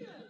Yeah.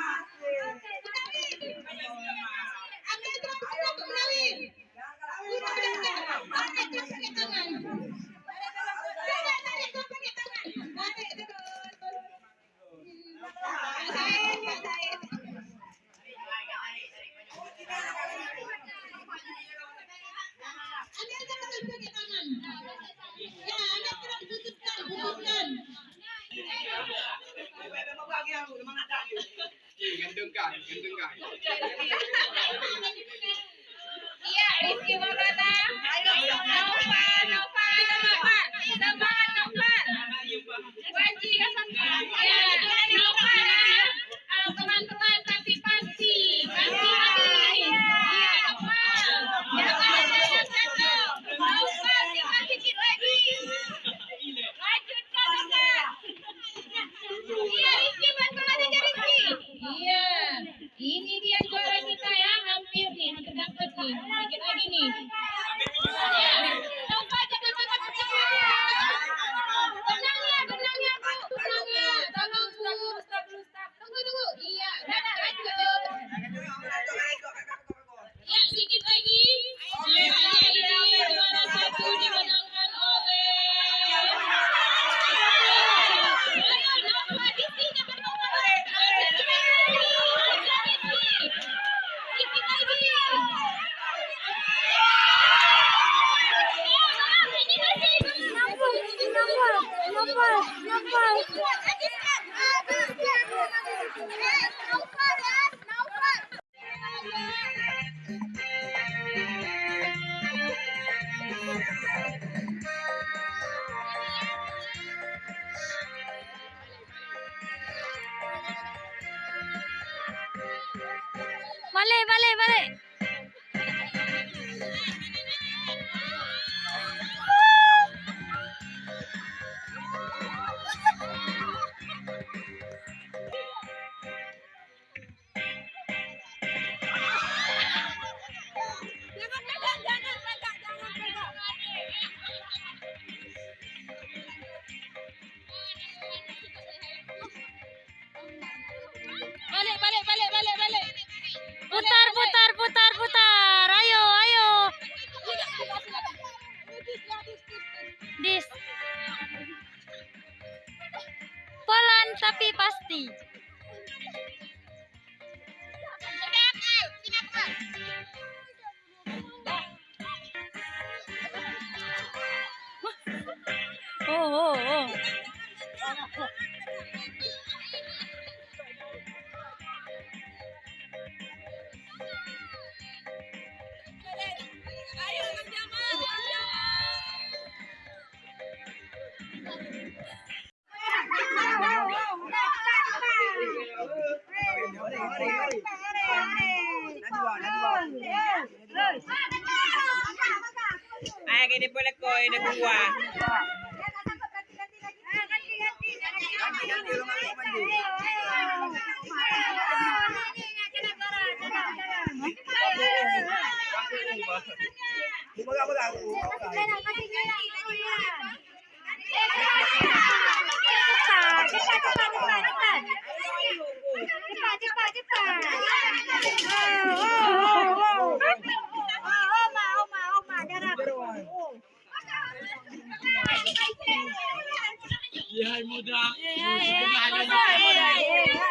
Thank you, Mama. vale, vale, vale. Vale, vale, vale, vale, vale. putar putar putar putar. Ayo ayo. Dis. Pelan tapi pasti. Oh oh oh. Yay, Moda! Yay, Moda! Yay, Moda!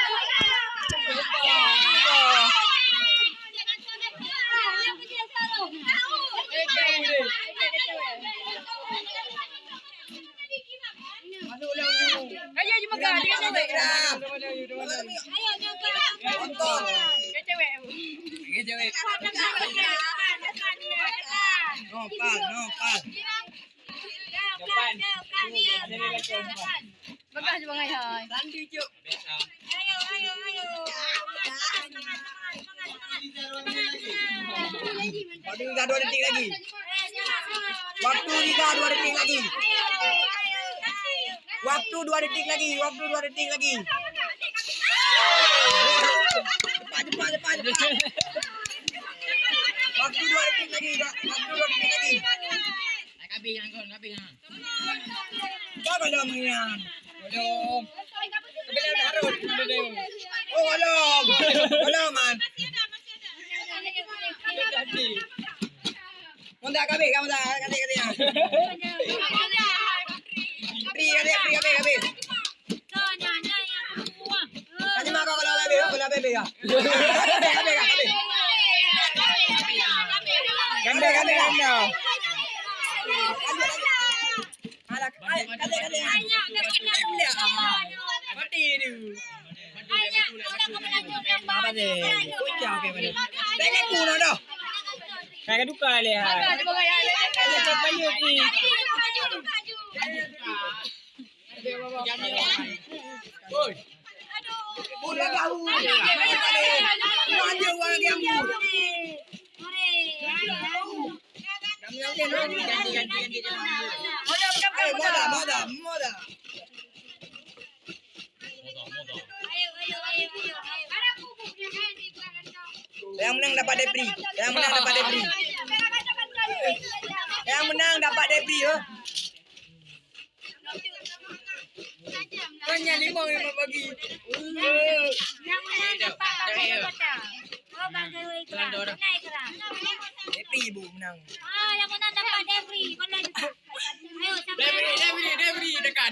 Nopal, nopal. Cuk. Ayo, ayo, ayo. Waktu kita dua detik lagi. Waktu kita dua detik lagi. Waktu dua detik lagi. Waktu dua detik lagi. Cepat, cepat, cepat, cepat. Waktu dua detik lagi. Waktu dua detik lagi. Kau belum menang. Belum. Belum harus. Oh, belum. Belum, man. Mundak kami, kamu dah kali ya. Pri kali, pri kali kali. Kali mak kau kalau bebe, kalau bebe ya. Kali kali kali. Ganda ganda ganda. Alah, kali kali kali. Mati ni. Apa deh? Kucang ke mana? Pengen kuno dah. Kayak duka lihat. Bagas bang ayah. Ada cepat ni. Yang menang dapat debri. Yang menang dapat debri. Yang menang dapat debri oh. ya. Kan yang lima yang bagi. Yang menang dapat apa kata? Oh, bangga ikhlas. Kenapa ikhlas? Debri ibu menang. Ah, yang menang dapat debri. Mana Ayo, siapa? Debri, debri, debri. Dekat.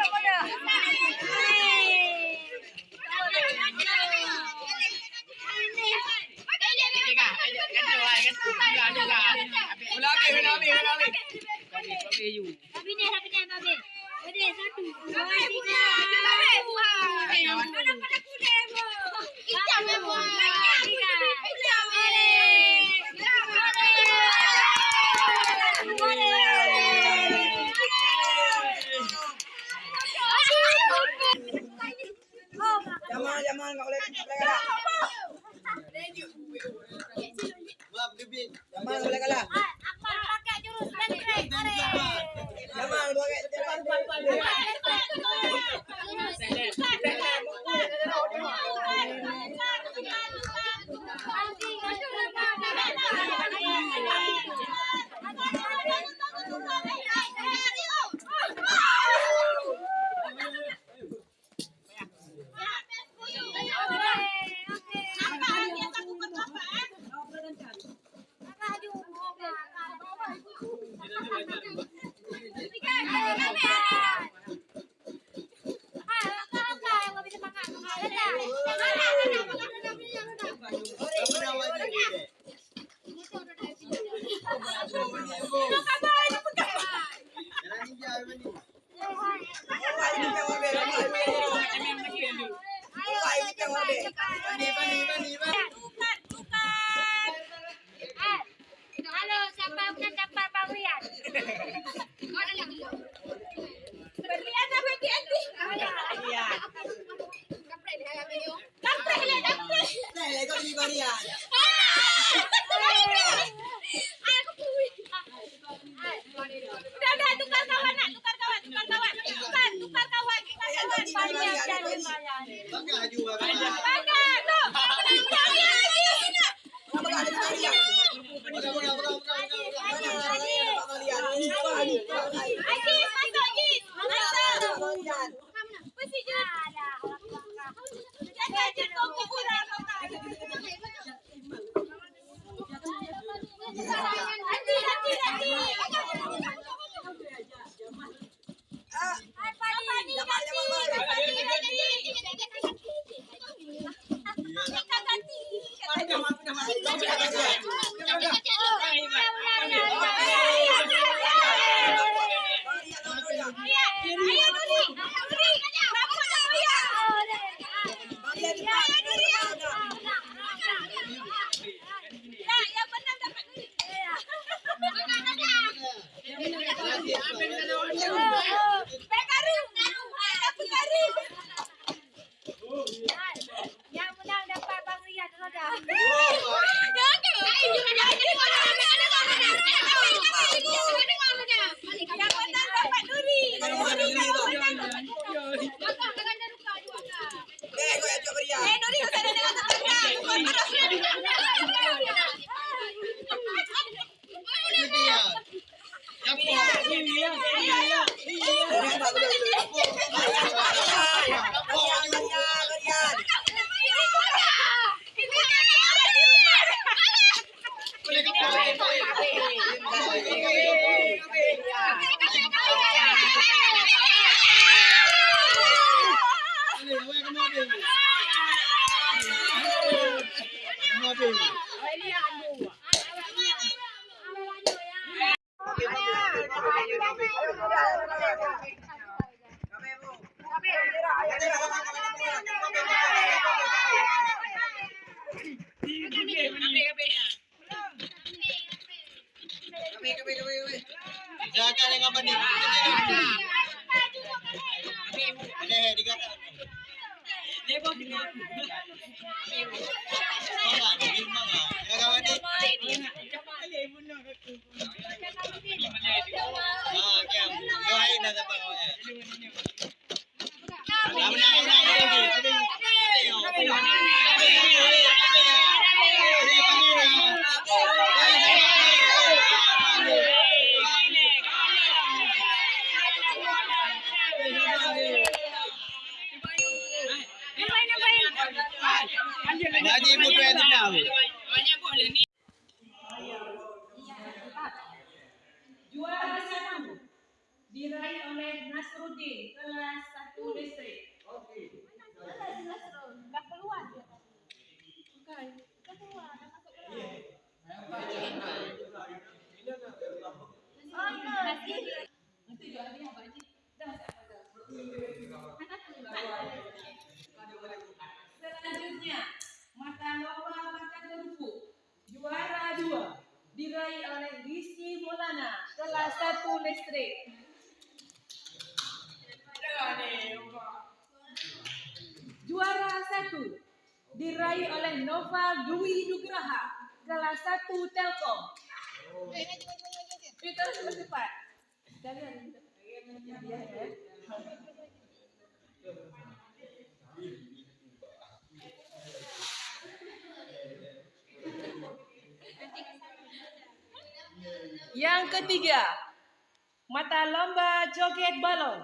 Why you can't want to be a man? Why you can't want to be a man? Saya minta. Selanjutnya mata lomba baca tubuh juara dua diraih oleh Rizky Maulana kelas satu listrik. Juara satu diraih oleh Nova Dwi Nugraha kelas satu Telkom. Itu harus cepat. Ya, ya. Yang ketiga, mata lomba joget balon.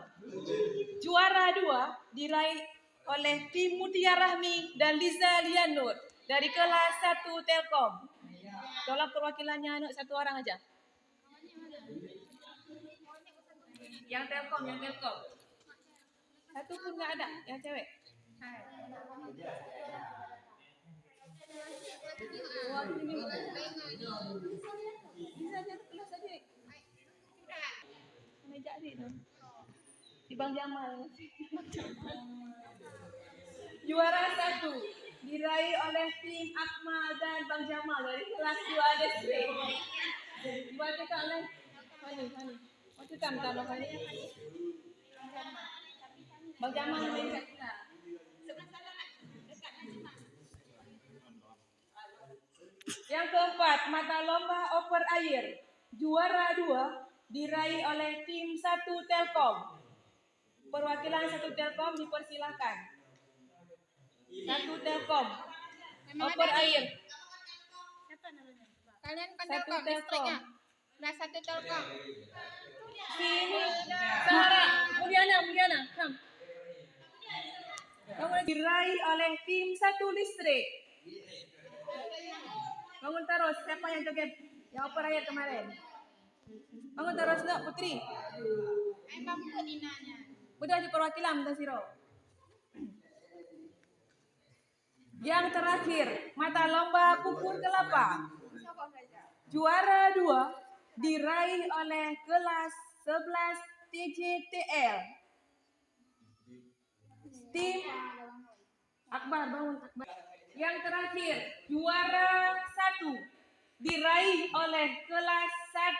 Juara dua diraih oleh tim Mutia Rahmi dan Liza Lianur dari kelas 1 Telkom. Tolong perwakilannya anak satu orang aja. Yang Telkom, yang Telkom. Satu pun nggak ada, yang cewek. Wah, ini. Kelas. Meja adik tu. Di Bang Jamal. Juara satu diraih oleh tim Akmal dan Bang Jamal dari kelas 2 distrik. Diwakilkan oleh Fani, Fani. Wakilkan kalau Fani. Bang Jamal main kat kita. Yang keempat, mata lomba oper air. Juara dua diraih oleh tim satu Telkom. Perwakilan satu Telkom dipersilakan. Satu Telkom. Oper air. Kalian Telkom. Nah, satu telkom. Sarah, Mulyana, Mulyana, come. Bangun diraih oleh tim satu listrik. Bangun terus, siapa yang joget? Yang apa raya kemarin? Bangun terus nak Putri. Ay, mampu ninanya. Udah di perwakilan Tasiro. Yang terakhir, mata lomba pupur kelapa. Juara dua diraih oleh kelas 11 TJTL. Tim Akbar bangun Akbar. Yang terakhir, juara satu diraih oleh kelas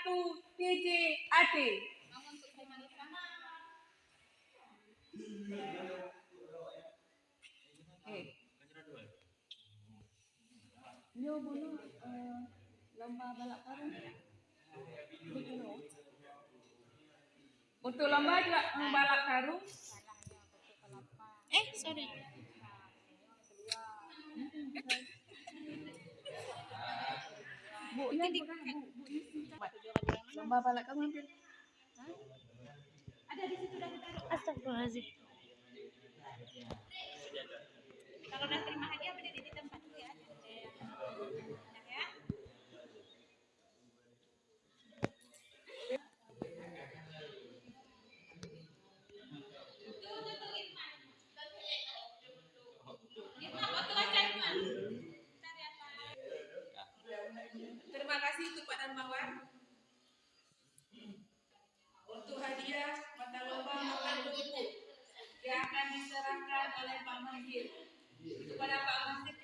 1 TJAT. Eh. Yo eh, lomba balap karung. Untuk lomba juga balap karung. Eh, sorry. Bu, ya, bu, dah, bu, bu, isi. Lomba balap karung hampir. Astagfirullahaladzim. Kalau udah terima hadiah berdiri di tempat dulu ya. Untuk Pak Darmawan. Untuk hadiah mata lomba makan kerupuk yang akan diserahkan oleh Pak Mahir. Kepada Pak Mahir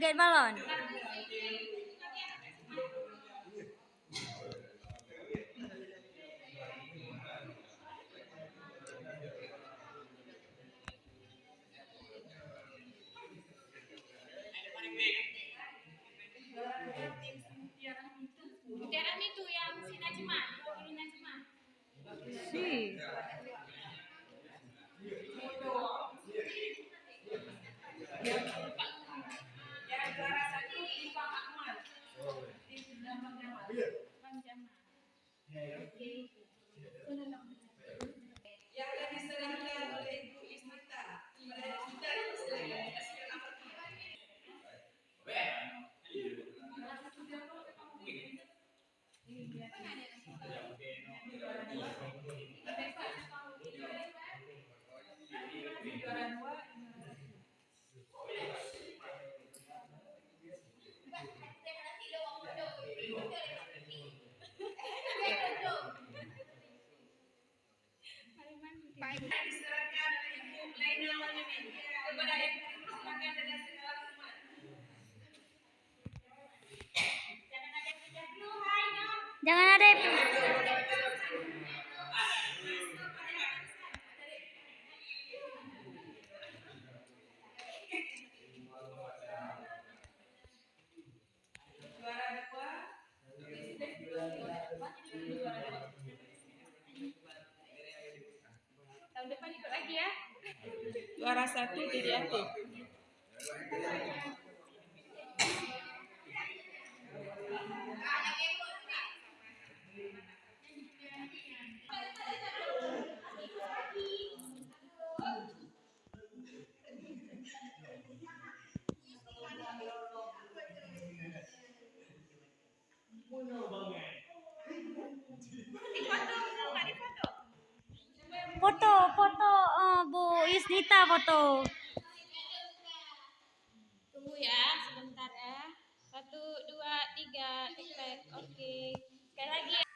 เกินบ้าหลอน satu jadi aku. foto foto Bu Yusnita foto. Tunggu ya, sebentar ya. Satu, dua, tiga, tek. Oke. Sekali lagi ya.